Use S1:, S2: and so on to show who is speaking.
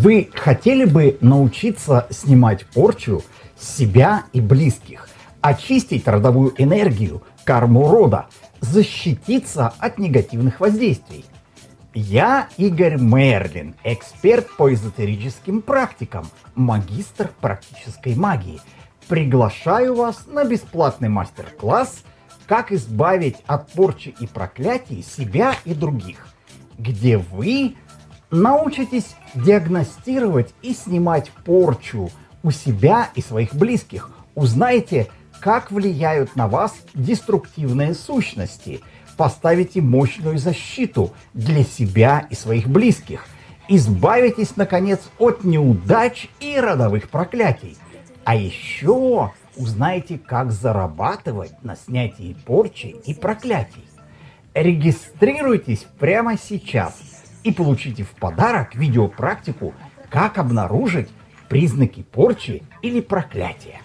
S1: Вы хотели бы научиться снимать порчу себя и близких, очистить родовую энергию, карму рода, защититься от негативных воздействий? Я Игорь Мерлин, эксперт по эзотерическим практикам, магистр практической магии. Приглашаю вас на бесплатный мастер-класс «Как избавить от порчи и проклятий себя и других», где вы научитесь диагностировать и снимать порчу у себя и своих близких. Узнаете, как влияют на вас деструктивные сущности. Поставите мощную защиту для себя и своих близких. Избавитесь, наконец, от неудач и родовых проклятий. А еще узнаете, как зарабатывать на снятии порчи и проклятий. Регистрируйтесь прямо сейчас – и получите в подарок видеопрактику, как обнаружить признаки порчи или проклятия.